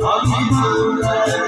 I'm